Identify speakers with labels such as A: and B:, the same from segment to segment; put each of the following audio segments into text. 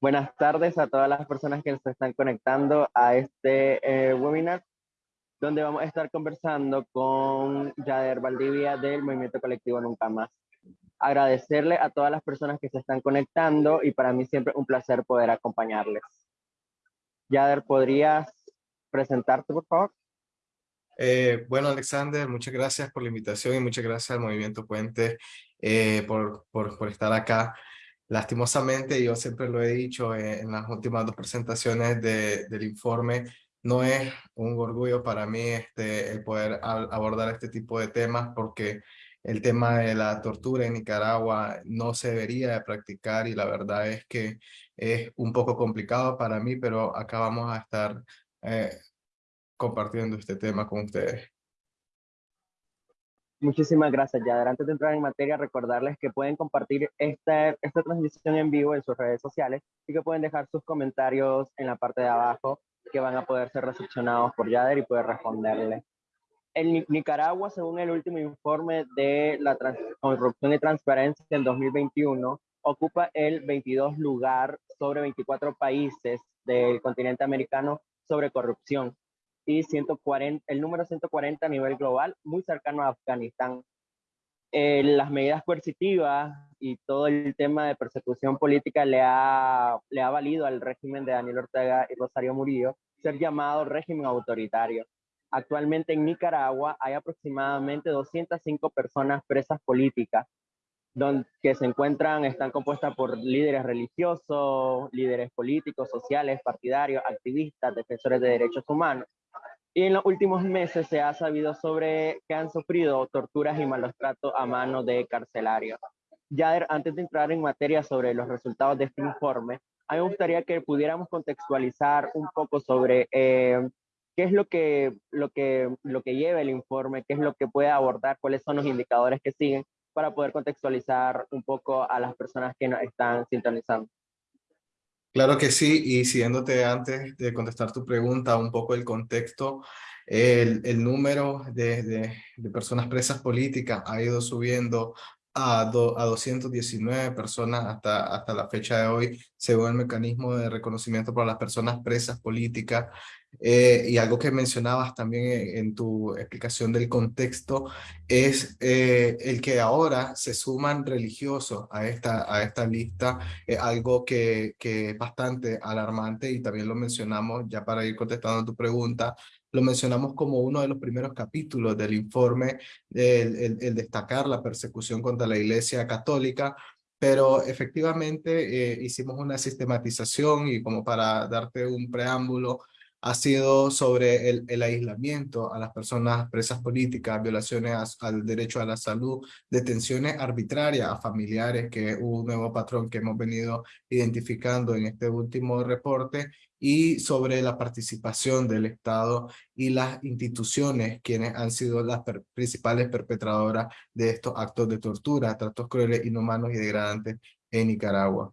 A: Buenas tardes a todas las personas que se están conectando a este eh, webinar, donde vamos a estar conversando con Yader Valdivia del Movimiento Colectivo Nunca Más. Agradecerle a todas las personas que se están conectando y para mí siempre un placer poder acompañarles. Yader, ¿podrías presentarte, por favor?
B: Eh, bueno, Alexander, muchas gracias por la invitación y muchas gracias al Movimiento Puente eh, por, por, por estar acá. Lastimosamente, yo siempre lo he dicho en las últimas dos presentaciones de, del informe, no es un orgullo para mí este, el poder abordar este tipo de temas porque el tema de la tortura en Nicaragua no se debería de practicar y la verdad es que es un poco complicado para mí, pero acá vamos a estar eh, compartiendo este tema con ustedes.
A: Muchísimas gracias, ya Antes de entrar en materia, recordarles que pueden compartir esta, esta transmisión en vivo en sus redes sociales y que pueden dejar sus comentarios en la parte de abajo que van a poder ser recepcionados por Yader y poder responderle. En Nicaragua, según el último informe de la corrupción y transparencia del 2021, ocupa el 22 lugar sobre 24 países del continente americano sobre corrupción y 140, el número 140 a nivel global, muy cercano a Afganistán. Eh, las medidas coercitivas y todo el tema de persecución política le ha, le ha valido al régimen de Daniel Ortega y Rosario Murillo ser llamado régimen autoritario. Actualmente en Nicaragua hay aproximadamente 205 personas presas políticas, donde, que se encuentran, están compuestas por líderes religiosos, líderes políticos, sociales, partidarios, activistas, defensores de derechos humanos, y en los últimos meses se ha sabido sobre que han sufrido torturas y malos tratos a mano de carcelarios. Ya antes de entrar en materia sobre los resultados de este informe, a mí me gustaría que pudiéramos contextualizar un poco sobre eh, qué es lo que, lo, que, lo que lleva el informe, qué es lo que puede abordar, cuáles son los indicadores que siguen para poder contextualizar un poco a las personas que nos están sintonizando.
B: Claro que sí, y siguiéndote antes de contestar tu pregunta, un poco el contexto, el, número de, de, de, personas presas políticas ha ido subiendo a, do, a 219 personas hasta, hasta la fecha de hoy, según el mecanismo de reconocimiento para las personas presas políticas. Eh, y algo que mencionabas también en, tu explicación del contexto es eh, el que ahora se suman religiosos a esta, a esta lista, algo que, que es bastante alarmante y también lo mencionamos ya para ir contestando tu pregunta, lo mencionamos como uno de los primeros capítulos del informe, el, el, destacar la persecución contra la Iglesia Católica, pero efectivamente eh, hicimos una sistematización y como para darte un preámbulo, ha sido sobre el, el, aislamiento a las personas presas políticas, violaciones al derecho a la salud, detenciones arbitrarias a familiares, que es un nuevo patrón que hemos venido identificando en este último reporte, y sobre la participación del Estado y las instituciones, quienes han sido las principales perpetradoras de estos actos de tortura, tratos crueles, inhumanos y degradantes en Nicaragua.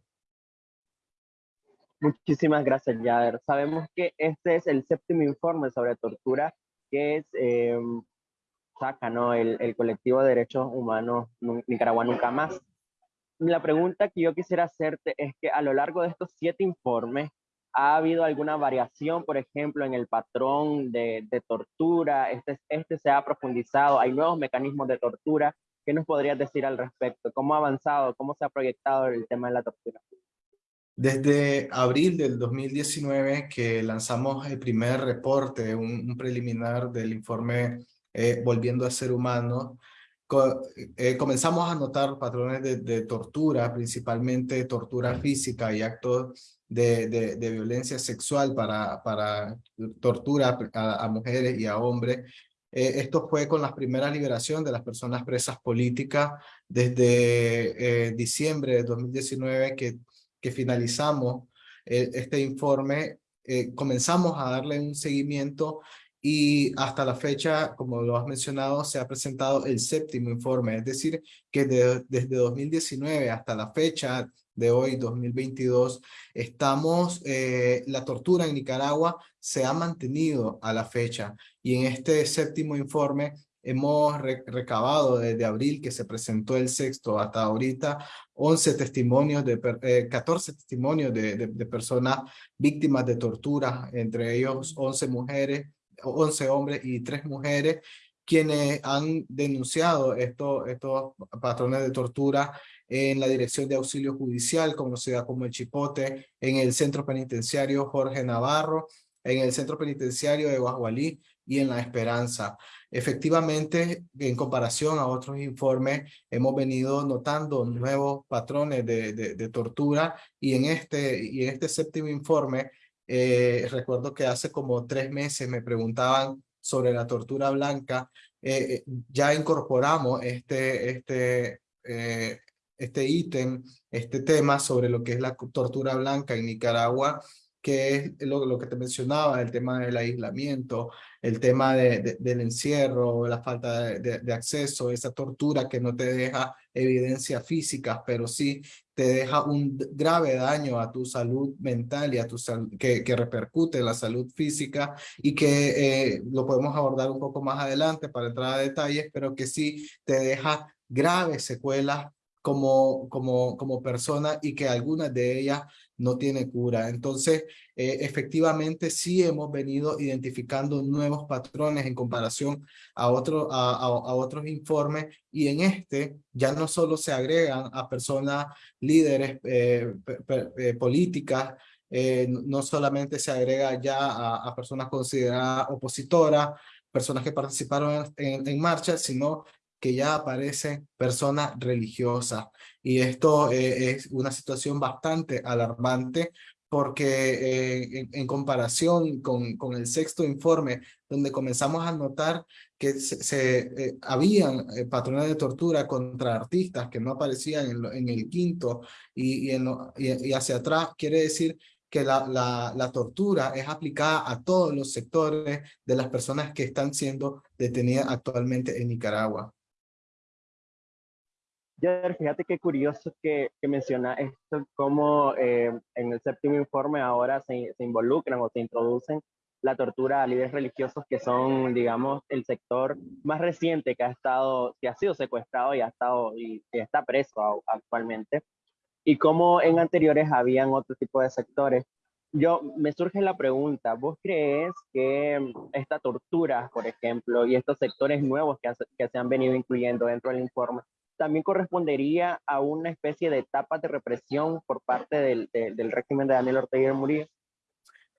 A: Muchísimas gracias, Yader. Sabemos que este es el séptimo informe sobre tortura que es, eh, saca ¿no? el, el colectivo de derechos humanos Nicaragua Nunca Más. La pregunta que yo quisiera hacerte es que a lo largo de estos siete informes, ¿Ha habido alguna variación, por ejemplo, en el patrón de, de, tortura? Este, ¿Este se ha profundizado? ¿Hay nuevos mecanismos de tortura? ¿Qué nos podrías decir al respecto? ¿Cómo ha avanzado? ¿Cómo se ha proyectado el tema de la tortura?
B: Desde abril del 2019 que lanzamos el primer reporte, un, un preliminar del informe eh, Volviendo a Ser Humano, co eh, comenzamos a notar patrones de, de tortura, principalmente tortura física y actos de, de, de violencia sexual para, para tortura a, a mujeres y a hombres. Eh, esto fue con la primera liberación de las personas presas políticas desde diciembre de 2019 que, que finalizamos eh, este informe. Eh, comenzamos a darle un seguimiento y hasta la fecha, como lo has mencionado, se ha presentado el séptimo informe, es decir, que de, desde 2019 hasta la fecha de hoy, 2022, estamos, eh, la tortura en Nicaragua se ha mantenido a la fecha y en este séptimo informe hemos recabado desde abril que se presentó el sexto hasta ahorita 11 testimonios de 14 testimonios de, de, de, personas víctimas de tortura, entre ellos 11 mujeres, 11 hombres y 3 mujeres, quienes han denunciado estos, estos patrones de tortura en la Dirección de Auxilio Judicial, conocida como el Chipote, en el Centro Penitenciario Jorge Navarro, en el Centro Penitenciario de Guajualí y en La Esperanza. Efectivamente, en comparación a otros informes, hemos venido notando nuevos patrones de, de, tortura y en este, y en este séptimo informe, eh, recuerdo que hace como tres meses me preguntaban sobre la tortura blanca, eh, eh, ya incorporamos este, este, este ítem, este tema sobre lo que es la tortura blanca en Nicaragua, que es lo, lo que te mencionaba, el tema del aislamiento, el tema de, del encierro, la falta de, de, acceso, esa tortura que no te deja evidencia física, pero sí te deja un grave daño a tu salud mental y a tu que, que repercute en la salud física y que eh, lo podemos abordar un poco más adelante para entrar a detalles, pero que sí te deja graves secuelas como, como, como persona y que algunas de ellas no tiene cura. Entonces, eh, efectivamente, sí hemos venido identificando nuevos patrones en comparación a, otro, a, a, otros informes y en este ya no solo se agregan a personas líderes eh, eh, políticas, no solamente se agrega ya a, personas consideradas opositoras, personas que participaron en, en, marcha, sino que ya aparecen personas religiosas. Y esto eh, es una situación bastante alarmante porque eh, en, comparación con, con el sexto informe, donde comenzamos a notar que se, eh, habían patrones de tortura contra artistas que no aparecían en, en el quinto y, y, en y, y hacia atrás, quiere decir que la, la, la, tortura es aplicada a todos los sectores de las personas que están siendo detenidas actualmente en Nicaragua.
A: Fíjate qué curioso que, que menciona esto, como eh, en el séptimo informe ahora se, se, involucran o se introducen la tortura a líderes religiosos que son, digamos, el sector más reciente que ha estado, que ha sido secuestrado y ha estado y, y está preso actualmente. Y como en anteriores habían otro tipo de sectores. Yo, me surge la pregunta, ¿vos crees que esta tortura, por ejemplo, y estos sectores nuevos que, que se han venido incluyendo dentro del informe, también correspondería a una especie de etapa de represión por parte del, de, del régimen de Daniel Ortega y Murillo.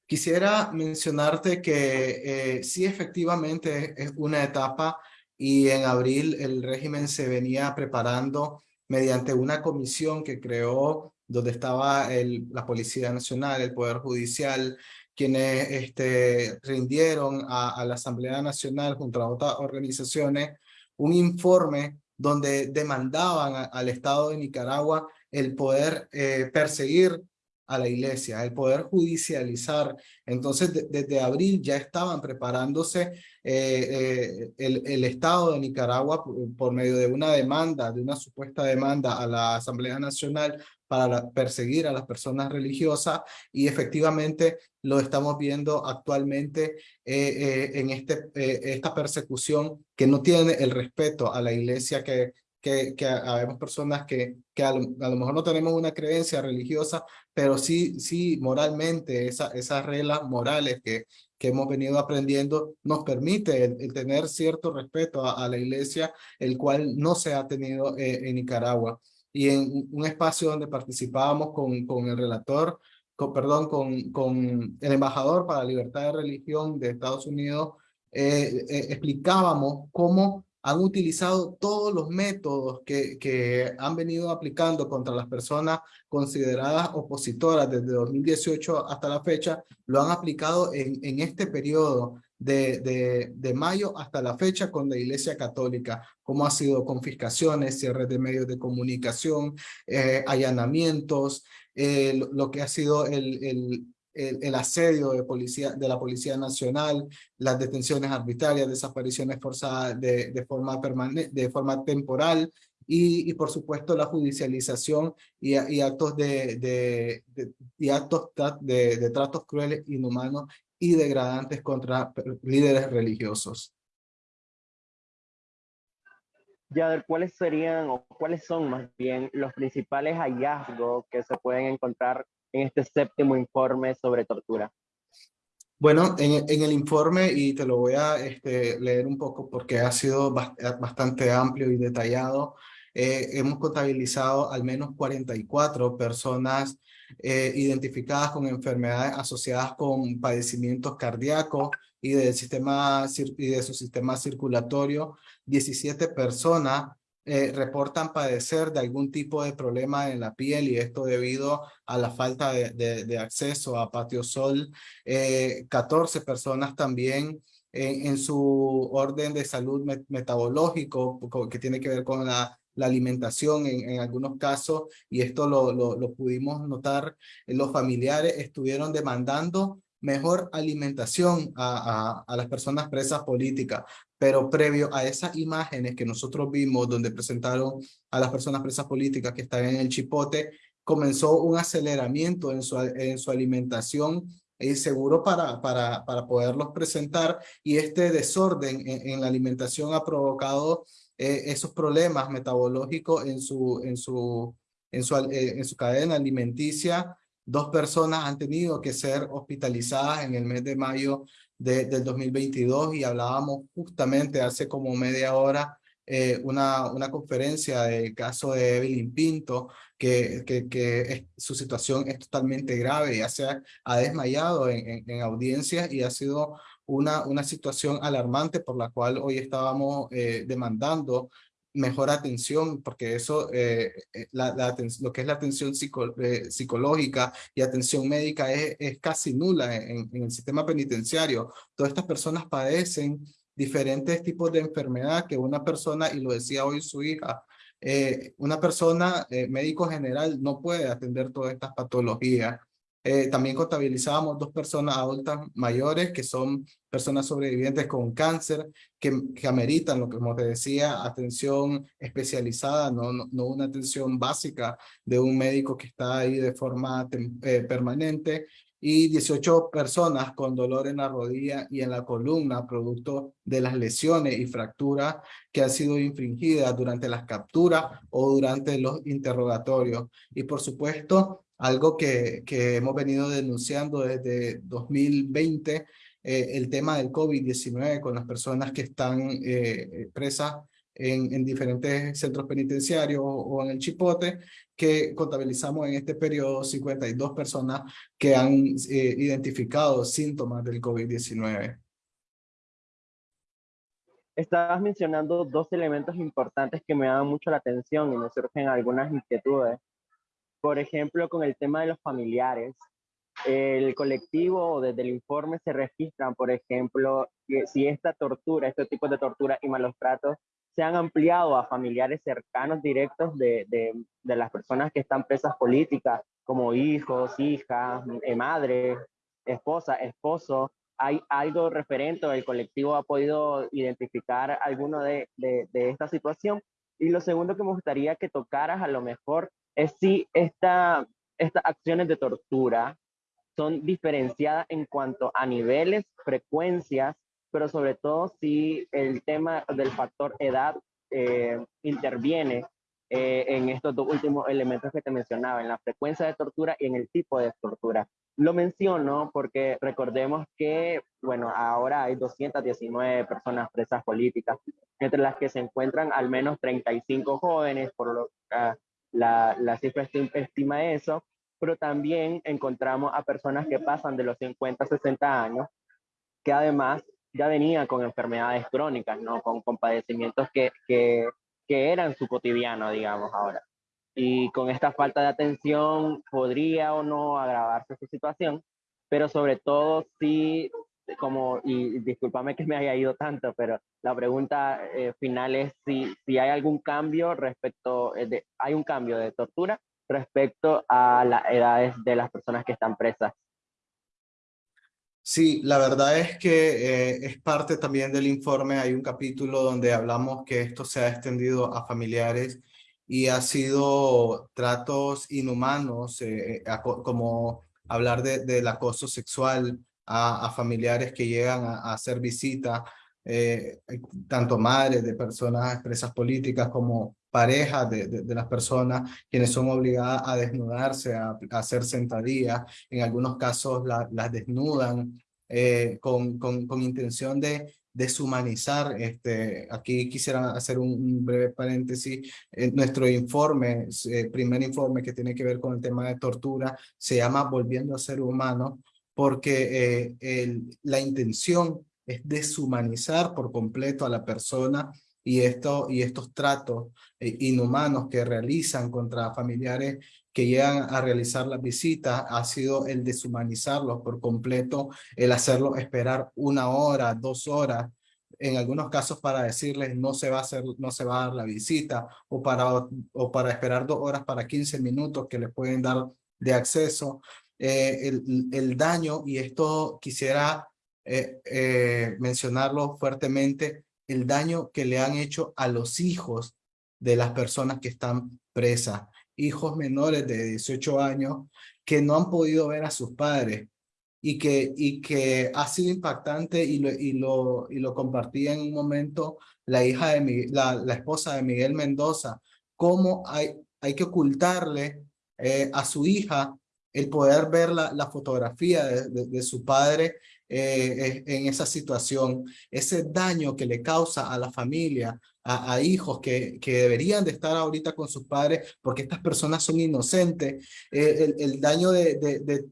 B: Quisiera mencionarte que eh, sí, efectivamente es una etapa y en abril el régimen se venía preparando mediante una comisión que creó donde estaba el, la Policía Nacional, el Poder Judicial, quienes este, rindieron a la Asamblea Nacional junto a otras organizaciones un informe donde demandaban al Estado de Nicaragua el poder eh, perseguir a la iglesia, el poder judicializar. Entonces, desde abril ya estaban preparándose eh, eh, el, Estado de Nicaragua por, medio de una demanda, de una supuesta demanda a la Asamblea Nacional para perseguir a las personas religiosas y efectivamente lo estamos viendo actualmente eh, eh, en este, eh, esta persecución que no tiene el respeto a la iglesia que, que, que habemos personas que, que a, lo, mejor no tenemos una creencia religiosa, pero sí, sí moralmente esa, esas reglas morales que, que hemos venido aprendiendo nos permite tener cierto respeto a, la iglesia, el cual no se ha tenido en Nicaragua y en un espacio donde participábamos con, con el relator, con, perdón, con, con el embajador para la libertad de religión de Estados Unidos, eh, eh, explicábamos cómo han utilizado todos los métodos que, que han venido aplicando contra las personas consideradas opositoras desde 2018 hasta la fecha, lo han aplicado en, en este periodo de, de, de, mayo hasta la fecha con la Iglesia Católica, como ha sido confiscaciones, cierres de medios de comunicación, eh, allanamientos, eh, lo, que ha sido el, el, el, asedio de, policía, de la Policía Nacional, las detenciones arbitrarias, desapariciones forzadas de, de forma, permanente, de forma temporal, y, y, por supuesto la judicialización y, y actos de, de, de, y actos de tratos crueles, inhumanos y degradantes contra líderes religiosos.
A: ver ¿cuáles serían o cuáles son más bien los principales hallazgos que se pueden encontrar en este séptimo informe sobre tortura?
B: Bueno, en, en, el informe, y te lo voy a este, leer un poco porque ha sido bastante amplio y detallado, eh, hemos contabilizado al menos 44 personas eh, identificadas con enfermedades asociadas con padecimientos cardíacos y, del sistema, y de su sistema circulatorio. 17 personas eh, reportan padecer de algún tipo de problema en la piel y esto debido a la falta de, de, acceso a patio sol. 14 personas también en, su orden de salud metabológico que tiene que ver con la la alimentación en, algunos casos, y esto lo, lo, pudimos notar, los familiares estuvieron demandando mejor alimentación a, a, a, las personas presas políticas, pero previo a esas imágenes que nosotros vimos donde presentaron a las personas presas políticas que están en el chipote, comenzó un aceleramiento en su, en su alimentación y seguro para, para, para poderlos presentar y este desorden en, en la alimentación ha provocado eh, esos problemas metabológicos en su, en, su, en, su, eh, en su cadena alimenticia. Dos personas han tenido que ser hospitalizadas en el mes de mayo de, del 2022 y hablábamos justamente hace como media hora eh, una, una conferencia del caso de Evelyn Pinto, que, que, su situación es totalmente grave, ya se ha, ha desmayado en, en, en audiencias y ha sido una, una situación alarmante por la cual hoy estábamos eh, demandando mejor atención, porque eso, eh, eh, la, la, lo que es la atención psico, psicológica y atención médica es, es casi nula en, el sistema penitenciario. Todas estas personas padecen diferentes tipos de enfermedad que una persona, y lo decía hoy su hija, una persona médico general no puede atender todas estas patologías. Eh, también contabilizábamos dos personas adultas mayores que son personas sobrevivientes con cáncer que, que ameritan, lo que como te decía, atención especializada, no, no, no, una atención básica de un médico que está ahí de forma eh, permanente y 18 personas con dolor en la rodilla y en la columna producto de las lesiones y fracturas que han sido infringidas durante las capturas o durante los interrogatorios. Y por supuesto, algo que, que hemos venido denunciando desde 2020, eh, el tema del COVID-19 con las personas que están eh, presas en, en, diferentes centros penitenciarios o, en el Chipote, que contabilizamos en este periodo 52 personas que han eh, identificado síntomas del COVID-19.
A: Estabas mencionando dos elementos importantes que me dan mucho la atención y me surgen algunas inquietudes. Por ejemplo, con el tema de los familiares, el colectivo desde el informe se registran, por ejemplo, si esta tortura, este tipo de tortura y malos tratos se han ampliado a familiares cercanos directos de, de, de las personas que están presas políticas, como hijos, hijas, eh, madre, esposa, esposo. ¿Hay algo referente el colectivo ha podido identificar alguno de, de, de esta situación? Y lo segundo que me gustaría que tocaras a lo mejor es si esta, estas acciones de tortura son diferenciadas en cuanto a niveles, frecuencias, pero sobre todo si el tema del factor edad eh, interviene eh, en estos dos últimos elementos que te mencionaba, en la frecuencia de tortura y en el tipo de tortura. Lo menciono porque recordemos que, bueno, ahora hay 219 personas presas políticas, entre las que se encuentran al menos 35 jóvenes, por lo que la, la cifra estima eso, pero también encontramos a personas que pasan de los 50 a 60 años, que además ya venían con enfermedades crónicas, ¿no? Con, con padecimientos que, que, que eran su cotidiano, digamos, ahora. Y con esta falta de atención podría o no agravarse su situación, pero sobre todo si como, y discúlpame que me haya ido tanto, pero la pregunta eh, final es si, si hay algún cambio respecto, eh, de, hay un cambio de tortura respecto a las edades de las personas que están presas.
B: Sí, la verdad es que eh, es parte también del informe, hay un capítulo donde hablamos que esto se ha extendido a familiares y ha sido tratos inhumanos, eh, como hablar de, del acoso sexual, a, a familiares que llegan a, a hacer visita eh, tanto madres de personas presas políticas como parejas de, de, las personas quienes son obligadas a desnudarse, a, hacer sentadillas, en algunos casos las desnudan eh, con, con, con intención de deshumanizar. Este, aquí quisiera hacer un, breve paréntesis. En nuestro informe, eh, primer informe que tiene que ver con el tema de tortura, se llama Volviendo a ser humano, porque eh, la intención es deshumanizar por completo a la persona y, esto, y estos tratos eh, inhumanos que realizan contra familiares que llegan a realizar las visitas ha sido el deshumanizarlos por completo, el hacerlos esperar una hora, dos horas, en algunos casos para decirles no se va a hacer, no se va a dar la visita o para, o para esperar dos horas para 15 minutos que les pueden dar de acceso. Eh, el, el, daño, y esto quisiera eh, eh, mencionarlo fuertemente, el daño que le han hecho a los hijos de las personas que están presas, hijos menores de 18 años que no han podido ver a sus padres y que, y que ha sido impactante y lo, y lo, y lo compartía en un momento la hija de la, la esposa de Miguel Mendoza, cómo hay, hay que ocultarle a su hija el poder ver la, fotografía de, de, su padre eh, en esa situación, ese daño que le causa a la familia, a, hijos que, que, deberían de estar ahorita con sus padres porque estas personas son inocentes, eh, el, el, daño de,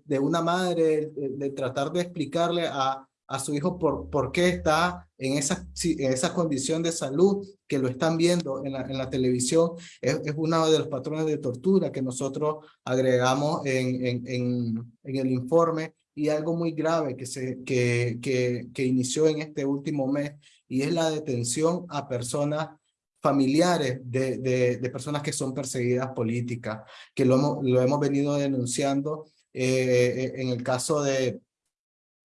B: de, una madre, de, tratar de explicarle a, a su hijo por, por qué está en esa, en esa condición de salud que lo están viendo en la, en la televisión, es, es, uno de los patrones de tortura que nosotros agregamos en, en, en, el informe. Y algo muy grave que, se, que, que, que inició en este último mes y es la detención a personas familiares de, de, de personas que son perseguidas políticas, que lo hemos, lo hemos venido denunciando eh, en el caso de,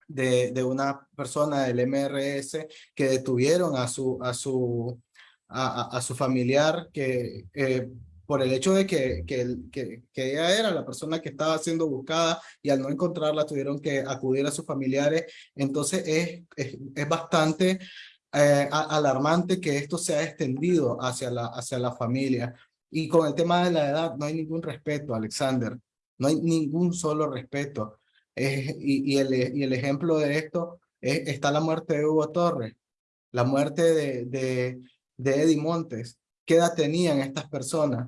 B: de, de, una persona del MRS que detuvieron a su, a su, a, su familiar que eh, por el hecho de que, que, que, que, ella era la persona que estaba siendo buscada y al no encontrarla tuvieron que acudir a sus familiares. Entonces es, es, es bastante eh, alarmante que esto se ha extendido hacia la, hacia la familia. Y con el tema de la edad no hay ningún respeto, Alexander. No hay ningún solo respeto. El, y el ejemplo de esto es, está la muerte de Hugo Torres, la muerte de, de, de Eddie Montes. ¿Qué edad tenían estas personas?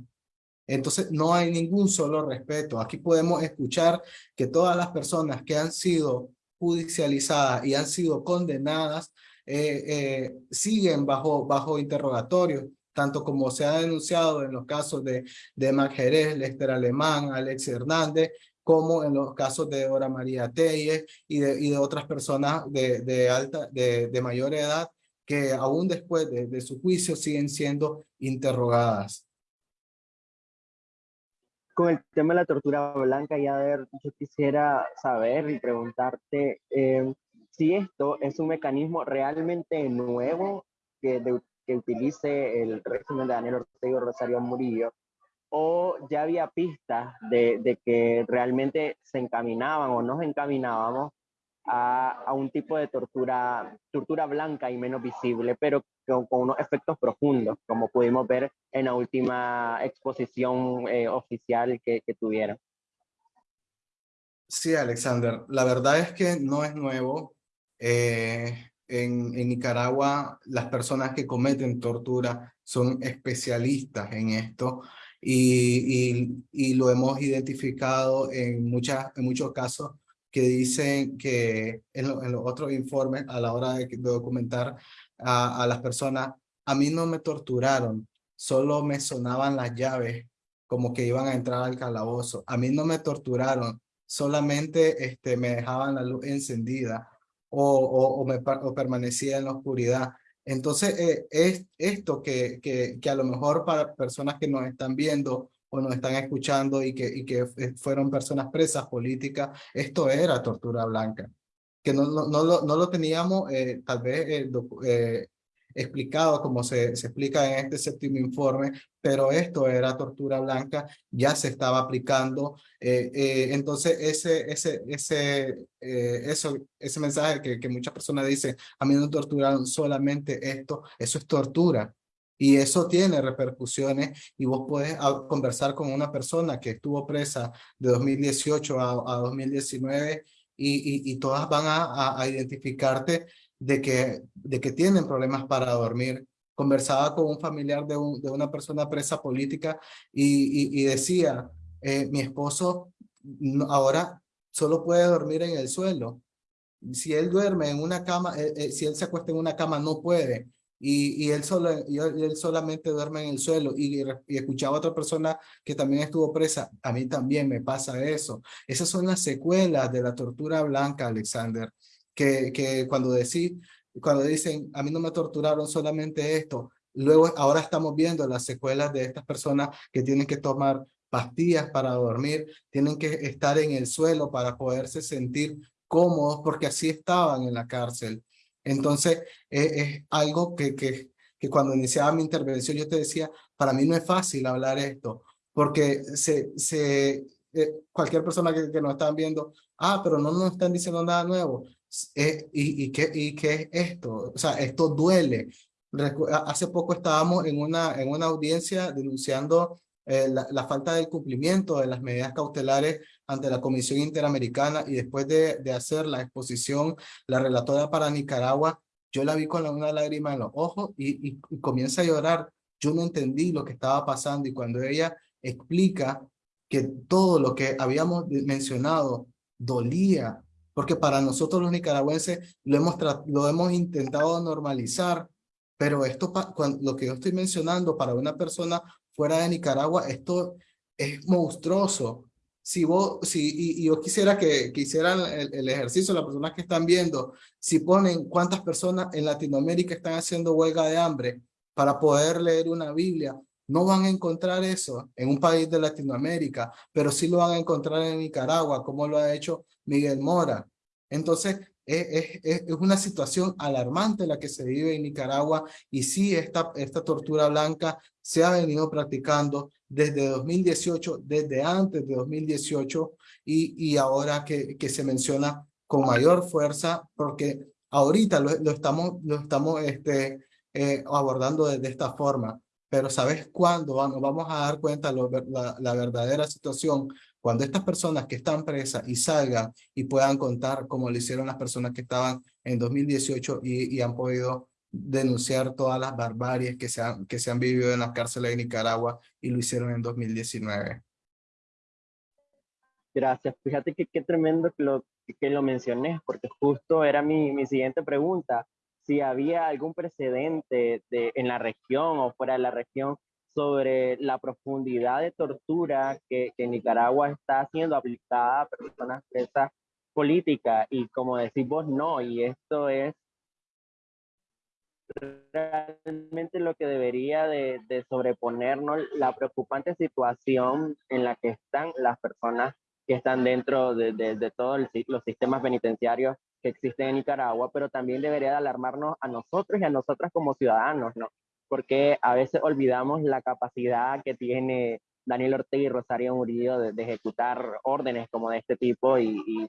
B: Entonces no hay ningún solo respeto. Aquí podemos escuchar que todas las personas que han sido judicializadas y han sido condenadas eh, eh, siguen bajo, bajo interrogatorio, tanto como se ha denunciado en los casos de, de Mac Jerez, Lester Alemán, Alex Hernández, como en los casos de Dora María Telles y de, y de otras personas de, de, alta, de, de mayor edad que aún después de, su juicio siguen siendo interrogadas.
A: Con el tema de la tortura blanca, y a ver, yo quisiera saber y preguntarte, eh, si esto es un mecanismo realmente nuevo que, que utilice el régimen de Daniel Ortega y Rosario Murillo, o ya había pistas de, de, que realmente se encaminaban o nos encaminábamos a, a, un tipo de tortura, tortura blanca y menos visible, pero con, con unos efectos profundos, como pudimos ver en la última exposición eh, oficial que, que tuvieron.
B: Sí, Alexander, la verdad es que no es nuevo. Eh, en, en, Nicaragua las personas que cometen tortura son especialistas en esto y, y, y lo hemos identificado en, muchas, en muchos casos que dicen que en, lo, en los otros informes a la hora de, documentar a, a, las personas, a mí no me torturaron, solo me sonaban las llaves como que iban a entrar al calabozo. A mí no me torturaron, solamente este, me dejaban la luz encendida o, o, me, o permanecía en la oscuridad. Entonces, eh, es esto que, que, que, a lo mejor para personas que nos están viendo o nos están escuchando y que, y que fueron personas presas políticas, esto era tortura blanca. Que no, no, no, lo, no lo teníamos eh, tal vez explicado como se, se explica en este séptimo informe, pero esto era tortura blanca, ya se estaba aplicando. Eh, eh, entonces, ese, ese, ese, eh, eso, ese mensaje que, que muchas personas dicen, a mí no torturaron solamente esto, eso es tortura. Y eso tiene repercusiones y vos puedes ah, conversar con una persona que estuvo presa de 2018 a, a 2019 y, y, todas van a, a, identificarte de que, de que tienen problemas para dormir. Conversaba con un familiar de, un, de una persona presa política y, y decía, eh, mi esposo ahora solo puede dormir en el suelo. Si él duerme en una cama, eh, eh, si él se acuesta en una cama, no puede y, y, él, solo, y él solamente duerme en el suelo y, y, escuchaba a otra persona que también estuvo presa, a mí también me pasa eso. Esas son las secuelas de la tortura blanca, Alexander, que, que cuando, decís, cuando dicen, a mí no me torturaron solamente esto, luego ahora estamos viendo las secuelas de estas personas que tienen que tomar pastillas para dormir, tienen que estar en el suelo para poderse sentir cómodos porque así estaban en la cárcel. Entonces, es algo que, que, que cuando iniciaba mi intervención yo te decía, para mí no es fácil hablar esto, porque se, se, eh, cualquier persona que, que nos están viendo, ah, pero no nos están diciendo nada nuevo. Eh, y, y, qué, ¿Y qué es esto? O sea, esto duele. Hace poco estábamos en una, en una audiencia denunciando eh, la, la, falta del cumplimiento de las medidas cautelares ante la Comisión Interamericana y después de, de hacer la exposición, la relatora para Nicaragua, yo la vi con una lágrima en los ojos y, y, y comienza a llorar. Yo no entendí lo que estaba pasando y cuando ella explica que todo lo que habíamos mencionado dolía, porque para nosotros los nicaragüenses lo hemos, lo hemos intentado normalizar, pero esto, lo que yo estoy mencionando para una persona fuera de Nicaragua, esto es monstruoso. Si vos, si, y, yo quisiera que, que hicieran el, el, ejercicio, las personas que están viendo, si ponen cuántas personas en Latinoamérica están haciendo huelga de hambre para poder leer una Biblia, no van a encontrar eso en un país de Latinoamérica, pero sí lo van a encontrar en Nicaragua, como lo ha hecho Miguel Mora. Entonces, es, es, es, una situación alarmante la que se vive en Nicaragua y sí, esta, esta tortura blanca se ha venido practicando desde 2018, desde antes de 2018 y, y ahora que, que se menciona con mayor fuerza porque ahorita lo, estamos, lo estamos este, eh, abordando de, esta forma. Pero ¿sabes cuándo vamos a dar cuenta lo, la, la verdadera situación? Cuando estas personas que están presas y salgan y puedan contar como lo hicieron las personas que estaban en 2018 y, y han podido denunciar todas las barbaries que se, han, que se han vivido en las cárceles de Nicaragua y lo hicieron en 2019.
A: Gracias. Fíjate que qué tremendo que lo, que lo mencioné, porque justo era mi, mi siguiente pregunta. Si había algún precedente de, en la región o fuera de la región sobre la profundidad de tortura que, que Nicaragua está siendo aplicada a personas presas políticas y como decís vos, no, y esto es realmente lo que debería de, de, sobreponernos la preocupante situación en la que están las personas que están dentro de, de, todos los sistemas penitenciarios que existen en Nicaragua, pero también debería de alarmarnos a nosotros y a nosotras como ciudadanos, ¿no? Porque a veces olvidamos la capacidad que tiene Daniel Ortega y Rosario Murillo de, ejecutar órdenes como de este tipo y, y,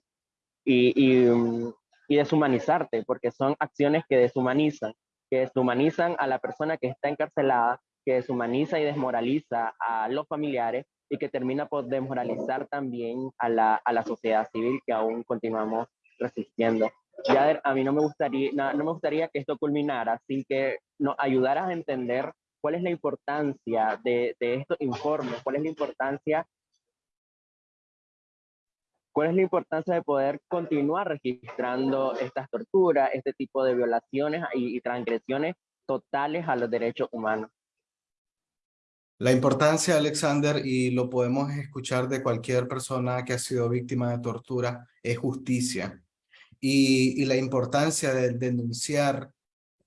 A: y, y, um, y deshumanizarte, porque son acciones que deshumanizan, que deshumanizan a la persona que está encarcelada, que deshumaniza y desmoraliza a los familiares y que termina por desmoralizar también a la, a la sociedad civil que aún continuamos resistiendo. Ya a mí no me gustaría, no me gustaría que esto culminara sin que nos ayudaras a entender cuál es la importancia de, de estos informes, cuál es la importancia ¿Cuál es la importancia de poder continuar registrando estas torturas, este tipo de violaciones y, y, transgresiones totales a los derechos humanos?
B: La importancia, Alexander, y lo podemos escuchar de cualquier persona que ha sido víctima de tortura, es justicia y, la importancia de denunciar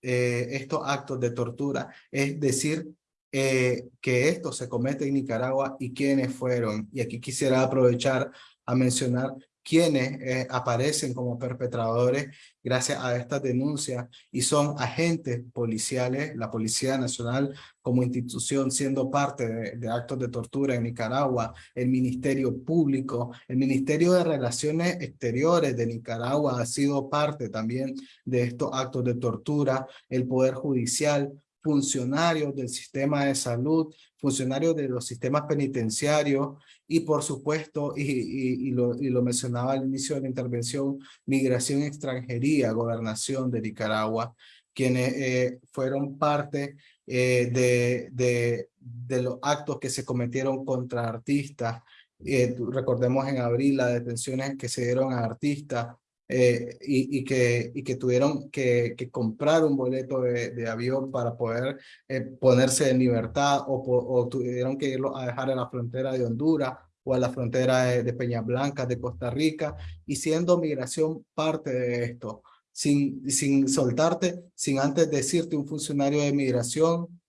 B: eh, estos actos de tortura, es decir, eh, que esto se comete en Nicaragua y quiénes fueron. Y aquí quisiera aprovechar a mencionar quienes eh, aparecen como perpetradores gracias a estas denuncias y son agentes policiales, la Policía Nacional como institución siendo parte de, actos de tortura en Nicaragua, el Ministerio Público, el Ministerio de Relaciones Exteriores de Nicaragua ha sido parte también de estos actos de tortura, el Poder Judicial, funcionarios del sistema de salud, funcionarios de los sistemas penitenciarios y por supuesto, y, lo, y lo mencionaba al inicio de la intervención, migración extranjería, gobernación de Nicaragua, quienes eh, fueron parte eh, de, de, de, los actos que se cometieron contra artistas. Eh, recordemos en abril las detenciones que se dieron a artistas eh, y, y, que, y que tuvieron que, que comprar un boleto de, de avión para poder eh, ponerse en libertad o, o, tuvieron que irlo a dejar en la frontera de Honduras o a la frontera de, de Peñas Blancas, de Costa Rica, y siendo migración parte de esto, sin, sin soltarte, sin antes decirte un funcionario de migración,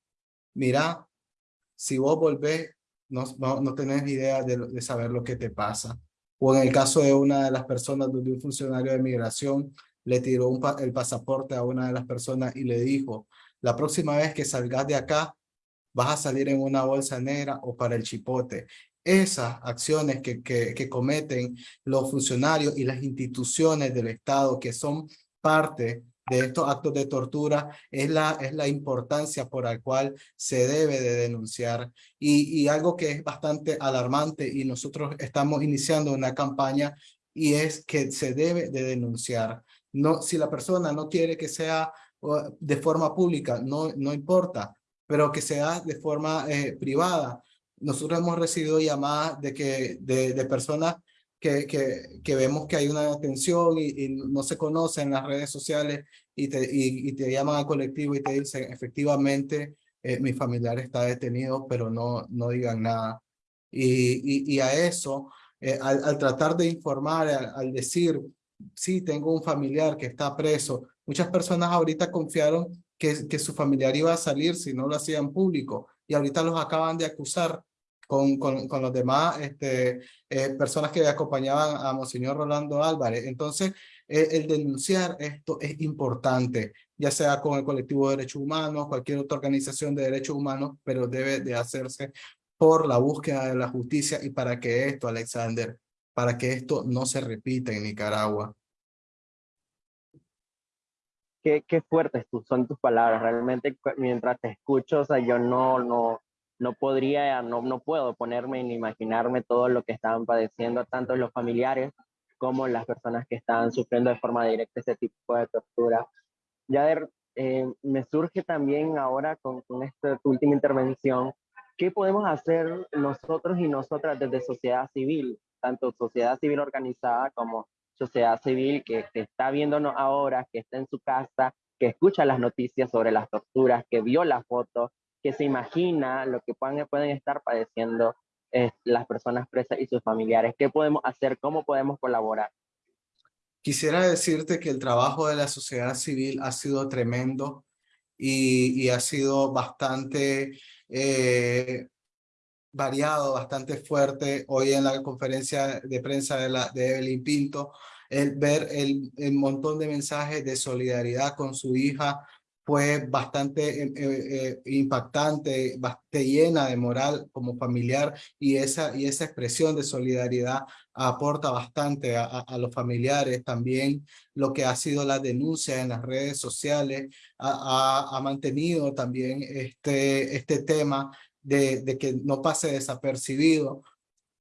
B: mira, si vos volvés, no, no, no tenés idea de, de saber lo que te pasa o en el caso de una de las personas donde un funcionario de migración le tiró el pasaporte a una de las personas y le dijo, la próxima vez que salgas de acá, vas a salir en una bolsa negra o para el chipote. Esas acciones que, que, que cometen los funcionarios y las instituciones del Estado que son parte de estos actos de tortura es la, es la importancia por la cual se debe de denunciar. Y, y algo que es bastante alarmante y nosotros estamos iniciando una campaña y es que se debe de denunciar. No, si la persona no quiere que sea de forma pública, no, no importa, pero que sea de forma eh, privada. Nosotros hemos recibido llamadas de, que, de, de personas que, que, vemos que hay una detención y, no se conoce en las redes sociales y te, y, y te llaman al colectivo y te dicen, efectivamente, eh, mi familiar está detenido, pero no, no digan nada. Y, y, a eso, eh, al, al, tratar de informar, al, al, decir, sí, tengo un familiar que está preso, muchas personas ahorita confiaron que, que su familiar iba a salir si no lo hacían público y ahorita los acaban de acusar con, con, con los demás este, eh, personas que acompañaban a Monseñor Rolando Álvarez. Entonces, eh, el denunciar esto es importante, ya sea con el colectivo de derechos humanos, cualquier otra organización de derechos humanos, pero debe de hacerse por la búsqueda de la justicia y para que esto, Alexander, para que esto no se repita en Nicaragua.
A: Qué, qué fuertes son tus palabras, realmente mientras te escucho, o sea, yo no, no, no podría, no, no puedo ponerme ni imaginarme todo lo que estaban padeciendo, tanto los familiares como las personas que estaban sufriendo de forma directa ese tipo de tortura. Ya eh, me surge también ahora con, con esta última intervención, ¿qué podemos hacer nosotros y nosotras desde sociedad civil, tanto sociedad civil organizada como sociedad civil que, que está viéndonos ahora, que está en su casa, que escucha las noticias sobre las torturas, que vio las fotos, que se imagina lo que pueden, pueden estar padeciendo eh, las personas presas y sus familiares. ¿Qué podemos hacer? ¿Cómo podemos colaborar?
B: Quisiera decirte que el trabajo de la sociedad civil ha sido tremendo y, y ha sido bastante eh, variado, bastante fuerte. Hoy en la conferencia de prensa de, la, de Evelyn Pinto, el ver el, el montón de mensajes de solidaridad con su hija, fue bastante eh, eh, impactante, bastante llena de moral como familiar y esa, y esa expresión de solidaridad aporta bastante a, a, los familiares. También lo que ha sido la denuncia en las redes sociales ha mantenido también este, este tema de, de, que no pase desapercibido.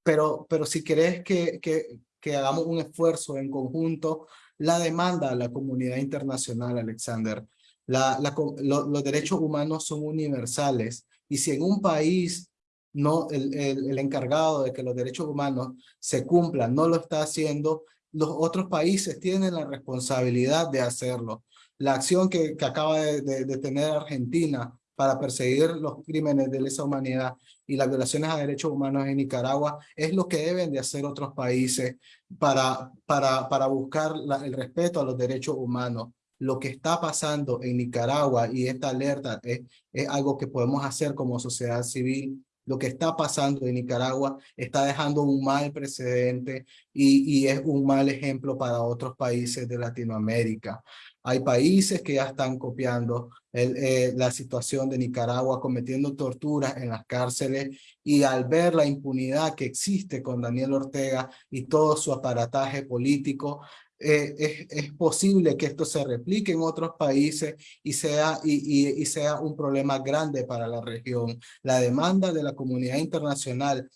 B: Pero, pero si querés que, que, que hagamos un esfuerzo en conjunto, la demanda a la comunidad internacional, Alexander, los derechos humanos son universales y si en un país no el, el, encargado de que los derechos humanos se cumplan no lo está haciendo, los otros países tienen la responsabilidad de hacerlo. La acción que, que acaba de, tener Argentina para perseguir los crímenes de lesa humanidad y las violaciones a derechos humanos en Nicaragua es lo que deben de hacer otros países para, para, para buscar el respeto a los derechos humanos lo que está pasando en Nicaragua y esta alerta es, es, algo que podemos hacer como sociedad civil lo que está pasando en Nicaragua está dejando un mal precedente y, y es un mal ejemplo para otros países de Latinoamérica. Hay países que ya están copiando eh, la situación de Nicaragua, cometiendo torturas en las cárceles y al ver la impunidad que existe con Daniel Ortega y todo su aparataje político, eh, es, es, posible que esto se replique en otros países y sea, y, y, y sea un problema grande para la región. La demanda de la comunidad internacional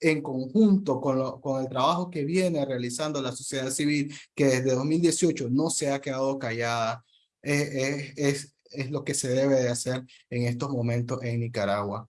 B: en conjunto con, lo, con el trabajo que viene realizando la sociedad civil, que desde 2018 no se ha quedado callada, eh, es, es lo que se debe de hacer en estos momentos en Nicaragua.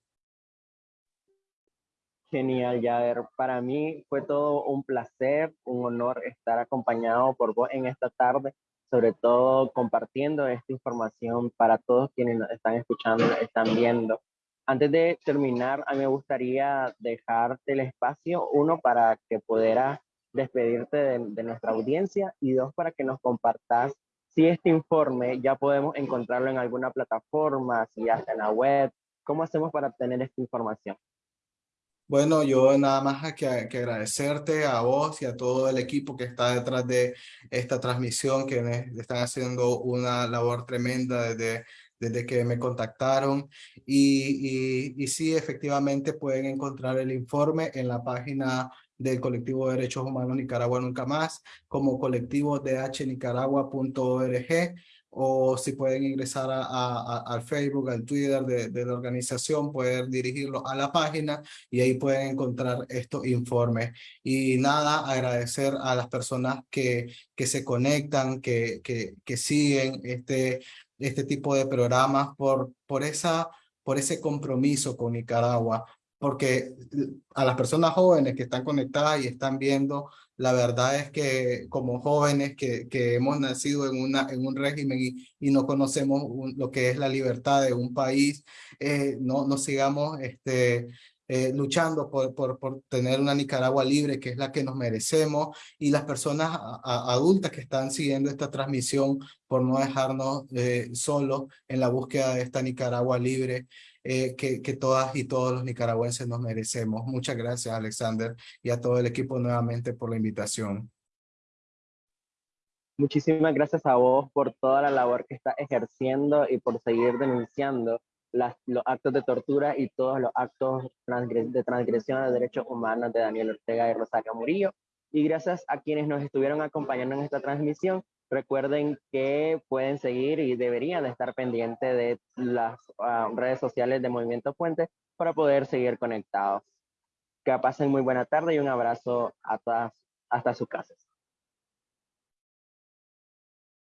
A: Genial, Yader. Para mí fue todo un placer, un honor estar acompañado por vos en esta tarde, sobre todo compartiendo esta información para todos quienes nos están escuchando, están viendo. Antes de terminar, a mí me gustaría dejarte el espacio, uno, para que pudieras despedirte de, de, nuestra audiencia y dos, para que nos compartas si este informe ya podemos encontrarlo en alguna plataforma, si ya está en la web, ¿cómo hacemos para obtener esta información?
B: Bueno, yo nada más que, que agradecerte a vos y a todo el equipo que está detrás de esta transmisión, que están haciendo una labor tremenda desde desde que me contactaron. Y, y, y sí, efectivamente pueden encontrar el informe en la página del colectivo de derechos humanos Nicaragua Nunca Más como colectivo dhnicaragua.org o si pueden ingresar a, al Facebook, al Twitter de, de, la organización, pueden dirigirlo a la página y ahí pueden encontrar estos informes. Y nada, agradecer a las personas que, que se conectan, que, que, que siguen este este tipo de programas por, por, esa, por ese compromiso con Nicaragua, porque a las personas jóvenes que están conectadas y están viendo, la verdad es que como jóvenes que, que hemos nacido en, una, en un régimen y, no conocemos lo que es la libertad de un país, eh, no, no sigamos este, eh, luchando por, por, por, tener una Nicaragua libre, que es la que nos merecemos, y las personas adultas que están siguiendo esta transmisión por no dejarnos eh, solos en la búsqueda de esta Nicaragua libre eh, que, que todas y todos los nicaragüenses nos merecemos. Muchas gracias, Alexander, y a todo el equipo nuevamente por la invitación.
A: Muchísimas gracias a vos por toda la labor que está ejerciendo y por seguir denunciando las, los actos de tortura y todos los actos transgres, de transgresión de derechos humanos de Daniel Ortega y Rosario Murillo. Y gracias a quienes nos estuvieron acompañando en esta transmisión. Recuerden que pueden seguir y deberían estar pendientes de las uh, redes sociales de Movimiento Puente para poder seguir conectados. Que pasen muy buena tarde y un abrazo a todas hasta sus casas.